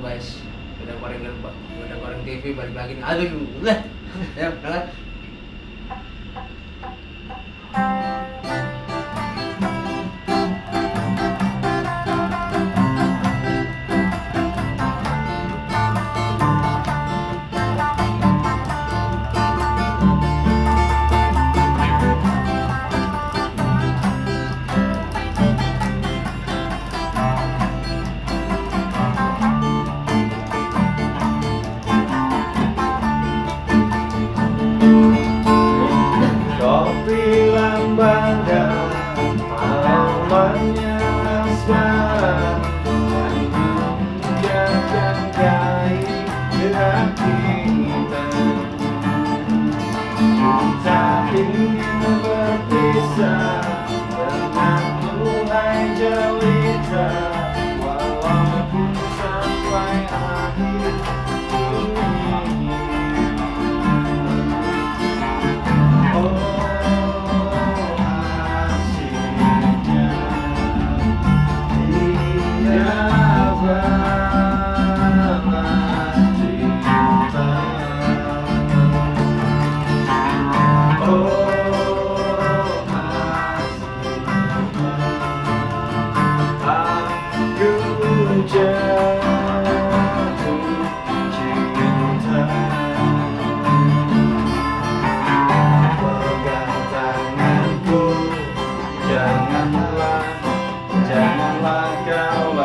Guys. Udah goreng udah goreng TV balik lagi nih. Aduh, udah. Ya, berangkat. Lambangkan malamnya asmara menjagai gerak kita Tak ingin berpisah Janganlah Janganlah kau